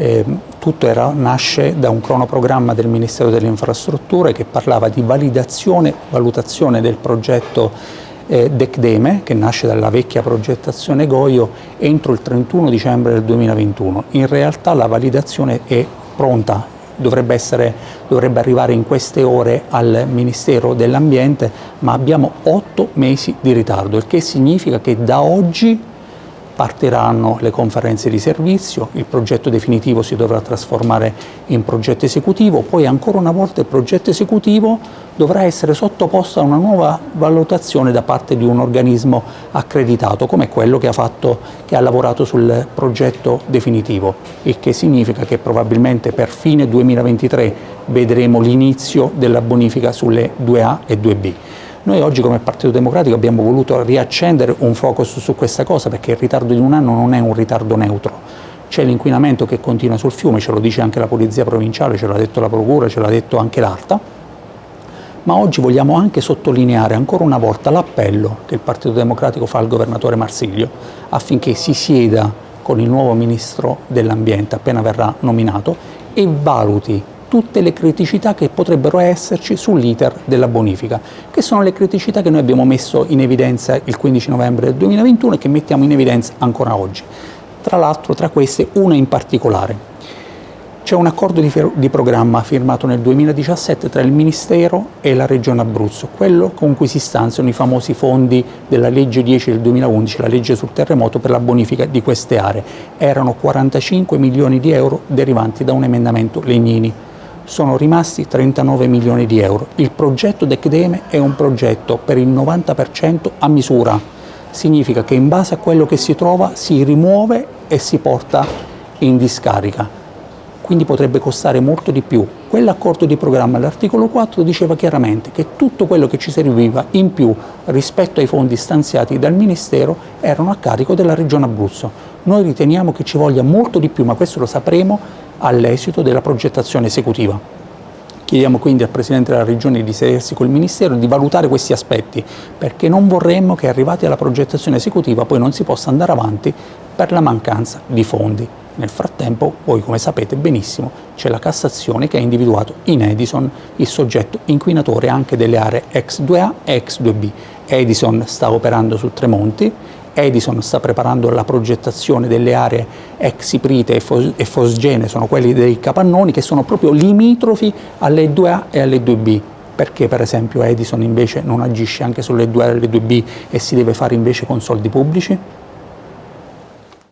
Eh, tutto era, nasce da un cronoprogramma del Ministero delle Infrastrutture che parlava di validazione, valutazione del progetto eh, DECDEME, che nasce dalla vecchia progettazione Goio, entro il 31 dicembre del 2021. In realtà la validazione è pronta, dovrebbe, essere, dovrebbe arrivare in queste ore al Ministero dell'Ambiente, ma abbiamo otto mesi di ritardo, il che significa che da oggi partiranno le conferenze di servizio, il progetto definitivo si dovrà trasformare in progetto esecutivo, poi ancora una volta il progetto esecutivo dovrà essere sottoposto a una nuova valutazione da parte di un organismo accreditato, come quello che ha, fatto, che ha lavorato sul progetto definitivo, il che significa che probabilmente per fine 2023 vedremo l'inizio della bonifica sulle 2A e 2B. Noi oggi come Partito Democratico abbiamo voluto riaccendere un focus su questa cosa perché il ritardo di un anno non è un ritardo neutro. C'è l'inquinamento che continua sul fiume, ce lo dice anche la Polizia Provinciale, ce l'ha detto la Procura, ce l'ha detto anche l'Arta, ma oggi vogliamo anche sottolineare ancora una volta l'appello che il Partito Democratico fa al Governatore Marsiglio affinché si sieda con il nuovo Ministro dell'Ambiente appena verrà nominato e valuti tutte le criticità che potrebbero esserci sull'iter della bonifica, che sono le criticità che noi abbiamo messo in evidenza il 15 novembre del 2021 e che mettiamo in evidenza ancora oggi. Tra l'altro tra queste una in particolare. C'è un accordo di, di, programma firmato nel 2017 tra il Ministero e la Regione Abruzzo, quello con cui si stanziano i famosi fondi della legge 10 del 2011, la legge sul terremoto per la bonifica di queste aree. Erano 45 milioni di euro derivanti da un emendamento Legnini sono rimasti 39 milioni di euro. Il progetto DECDEME è un progetto per il 90% a misura, significa che in base a quello che si trova si rimuove e si porta in discarica, quindi potrebbe costare molto di più. Quell'accordo di programma all'articolo 4 diceva chiaramente che tutto quello che ci serviva in più rispetto ai fondi stanziati dal Ministero erano a carico della Regione Abruzzo. Noi riteniamo che ci voglia molto di più, ma questo lo sapremo all'esito della progettazione esecutiva. Chiediamo quindi al Presidente della Regione di sedersi col Ministero e di valutare questi aspetti, perché non vorremmo che arrivati alla progettazione esecutiva poi non si possa andare avanti per la mancanza di fondi. Nel frattempo, voi come sapete benissimo, c'è la Cassazione che ha individuato in Edison il soggetto inquinatore anche delle aree ex 2A e ex 2B. Edison sta operando su Tremonti, Edison sta preparando la progettazione delle aree ex Iprite e, Fos Fosgene, sono quelli dei capannoni che sono proprio limitrofi alle 2A e alle 2B. Perché per esempio Edison invece non agisce anche sulle 2A e le 2B e si deve fare invece con soldi pubblici?